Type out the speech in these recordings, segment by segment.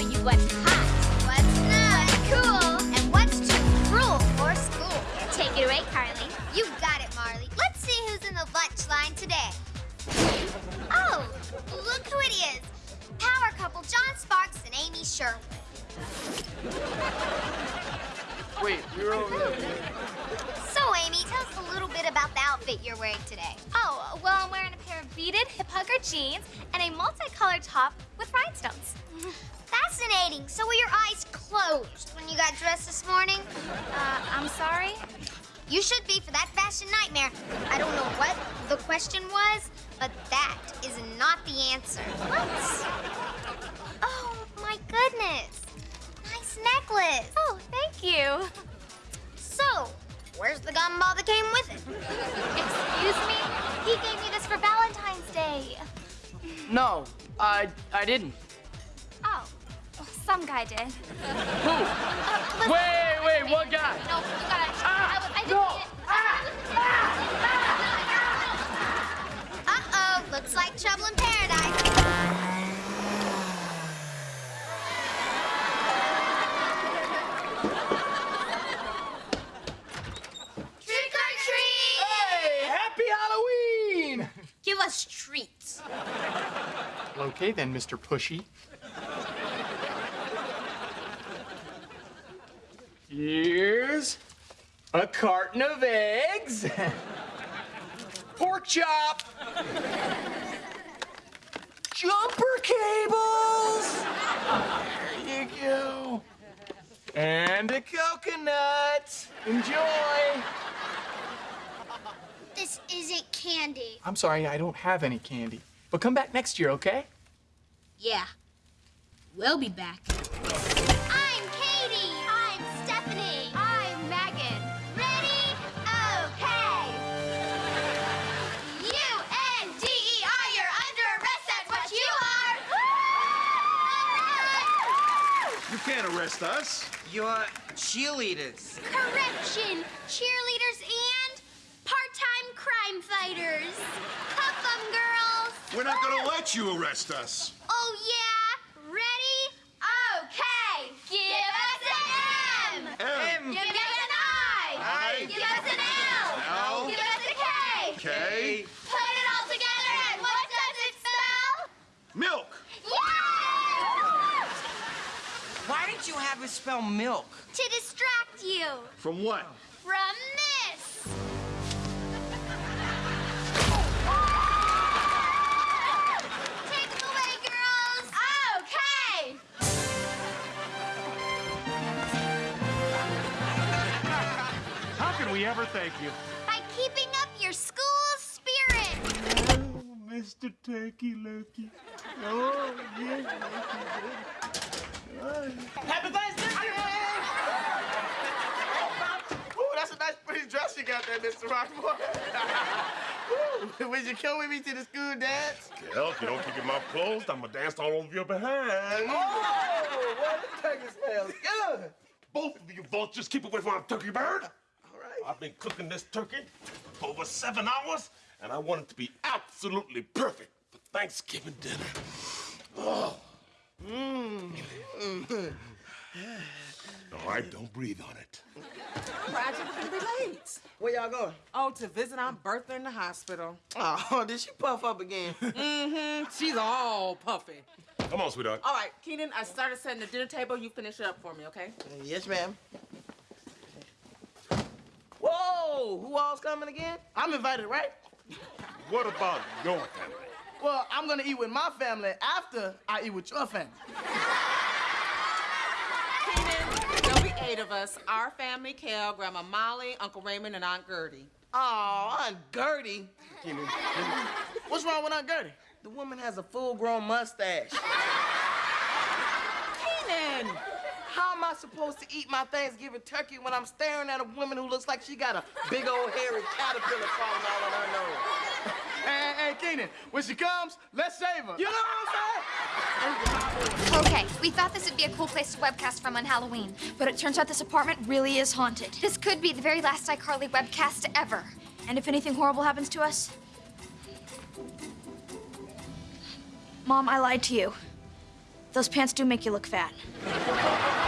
show you what's hot, What's not what's cool? And what's too cruel for school? Take it away, Carly. You got it, Marley. Let's see who's in the lunch line today. Oh, look who it is. Power couple John Sparks and Amy Sherwood. Wait, you're over there. So, Amy, tell us a little bit about the outfit you're wearing today. Oh, well, I'm wearing a pair of beaded hip hugger jeans and a multicolored top with rhinestones. Fascinating. So were your eyes closed when you got dressed this morning? Uh, I'm sorry? You should be for that fashion nightmare. I don't know what the question was, but that is not the answer. What? Oh, my goodness. Nice necklace. Oh, thank you. So, where's the gumball that came with it? Excuse me? He gave me this for Valentine's Day. No, I I didn't. Oh, some guy did. Who? Uh, Wait, wait, what guy? No, you gotta. Us treats. Okay then, Mr. Pushy. Here's a carton of eggs, pork chop, jumper cables. There you go. And a coconut. Enjoy. This isn't candy. I'm sorry, I don't have any candy. But come back next year, okay? Yeah. We'll be back. I'm Katie. I'm Stephanie. I'm Megan. Ready? Okay. You and DEI, you're under arrest. That's what you are. You can't arrest us. You're cheerleaders. Correction. Cheerleaders and part-time crime fighters. Cuff 'em, girls. We're not gonna let you arrest us. Oh, yeah? Ready? Okay. Give us an M. M. Give us an I. I. Give us an L. L. Give us a K. K. Put it all together and what does it spell? Milk. Yay! Why did you have it spell milk? To distract you From what? We ever thank you? By keeping up your school spirit. Oh, Mr. Turkey Lurkey. Oh, yeah. Happy Thanksgiving! Ooh, that's a nice pretty dress you got there, Mr. Rockmore. Ooh, would you come with me to the school dance? Well, if you don't keep your mouth closed, I'm gonna dance all over your behind. Oh, well, this turkey smells good. Both of you vultures keep away from my turkey bird. All right. I've been cooking this turkey for over seven hours, and I want it to be absolutely perfect for Thanksgiving dinner. Oh. Mm. All right, don't breathe on it. Roger, we're gonna be late. Where y'all going? Oh, to visit Aunt Bertha in the hospital. Oh, did she puff up again? Mm-hmm. She's all puffy. Come on, sweetheart. All right, Kenan, I started setting the dinner table. You finish it up for me, okay? yes, ma'am. Whoa, who all's coming again? I'm invited, right? What about your family? Well, I'm gonna eat with my family after I eat with your family. Kenan, there'll be eight of us. Our family, Kel, Grandma Molly, Uncle Raymond, and Aunt Gertie. Oh, Aunt Gertie. Kenan, What's wrong with Aunt Gertie? The woman has a full-grown mustache. I supposed to eat my Thanksgiving turkey when I'm staring at a woman who looks like she got a big old hairy caterpillar crawling out on her nose? hey, hey, Kenan, when she comes, let's save her. You know what I'm saying? Okay, we thought this would be a cool place to webcast from on Halloween, but it turns out this apartment really is haunted. This could be the very last iCarly webcast ever. And if anything horrible happens to us... Mom, I lied to you. Those pants do make you look fat.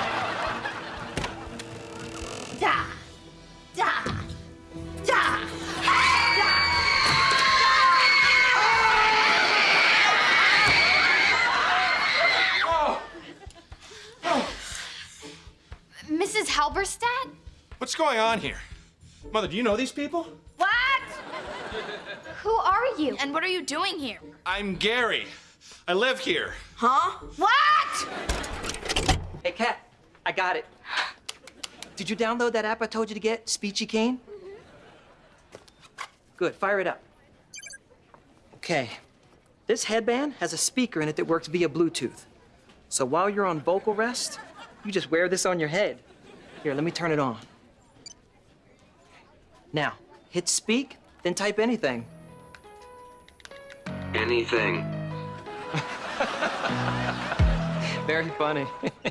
Mrs. What's going on here? Mother, do you know these people? What? Who are you? And what are you doing here? I'm Gary. I live here. Huh? What? Hey, Cat, I got it. Did you download that app I told you to get, Speechy Kane? Mm-hmm. Good, fire it up. Okay. This headband has a speaker in it that works via Bluetooth. So while you're on vocal rest, you just wear this on your head. Here, let me turn it on. Now, hit speak, then type anything. Anything. Very funny.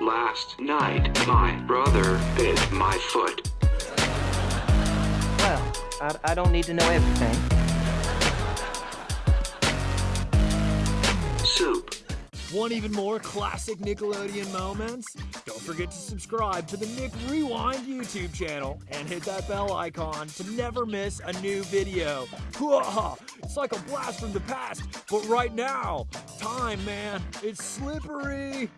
Last night, my brother bit my foot. Well, I, I don't need to know everything. Want even more classic Nickelodeon moments? Don't forget to subscribe to the Nick Rewind YouTube channel and hit that bell icon to never miss a new video. It's like a blast from the past, but right now, time, man, it's slippery.